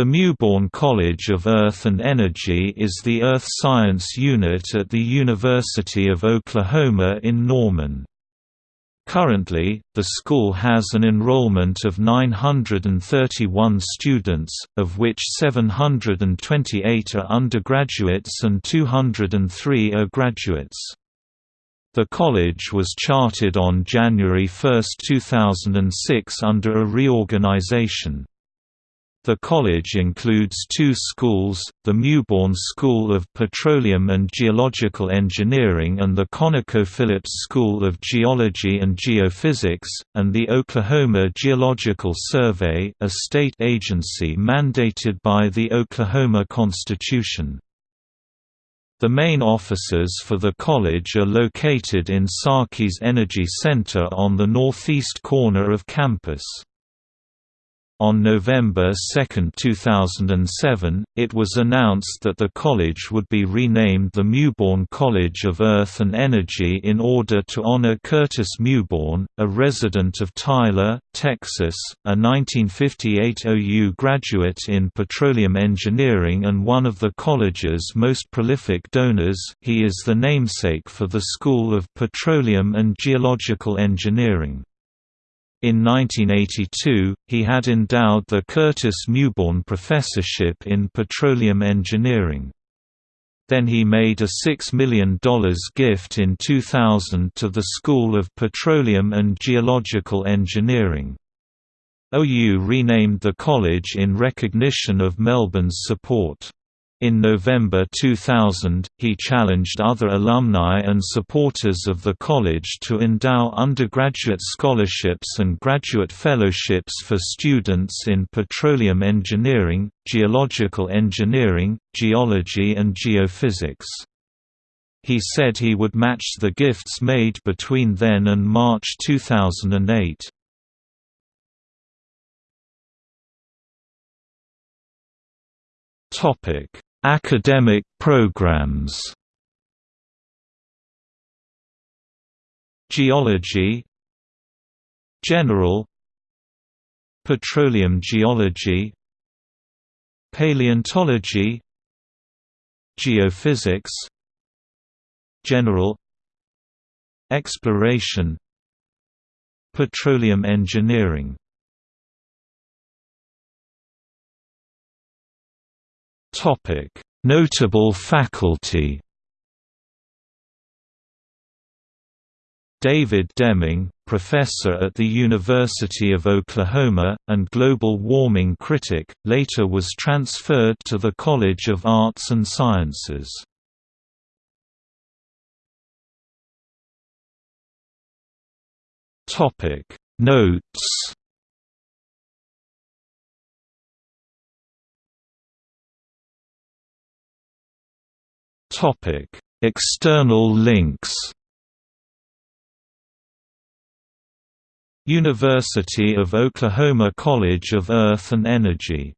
The Mewbourne College of Earth and Energy is the Earth Science Unit at the University of Oklahoma in Norman. Currently, the school has an enrollment of 931 students, of which 728 are undergraduates and 203 are graduates. The college was chartered on January 1, 2006 under a reorganization. The college includes two schools, the Mewbourne School of Petroleum and Geological Engineering and the ConocoPhillips School of Geology and Geophysics, and the Oklahoma Geological Survey a state agency mandated by the Oklahoma Constitution. The main offices for the college are located in Sarkeys Energy Center on the northeast corner of campus. On November 2, 2007, it was announced that the college would be renamed the Mewbourne College of Earth and Energy in order to honor Curtis Mewbourne, a resident of Tyler, Texas, a 1958 OU graduate in petroleum engineering and one of the college's most prolific donors. He is the namesake for the School of Petroleum and Geological Engineering. In 1982, he had endowed the Curtis Mewbourne Professorship in Petroleum Engineering. Then he made a $6 million gift in 2000 to the School of Petroleum and Geological Engineering. OU renamed the college in recognition of Mewbourne's support. In November 2000, he challenged other alumni and supporters of the college to endow undergraduate scholarships and graduate fellowships for students in petroleum engineering, geological engineering, geology and geophysics. He said he would match the gifts made between then and March 2008. Topic Academic programs. Geology. General. Petroleum geology. Paleontology. Geophysics. General. Exploration. Petroleum engineering Notable faculty. David Deming, professor at the University of Oklahoma, and global warming critic, later was transferred to the College of Arts and Sciences. Notes Topic: External links. University of Oklahoma College of Earth and Energy